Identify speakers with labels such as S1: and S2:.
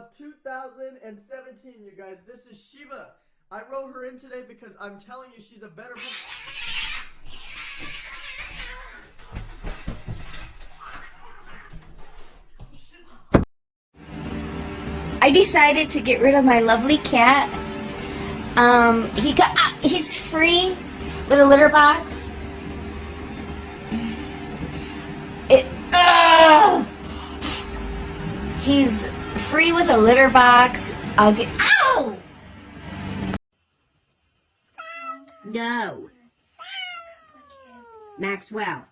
S1: of 2017, you guys. This is Shiva. I wrote her in today because I'm telling you she's a better...
S2: I decided to get rid of my lovely cat. Um, he got uh, he's free with a litter box. It he's free with a litter box. I'll get ow.
S3: No. Maxwell.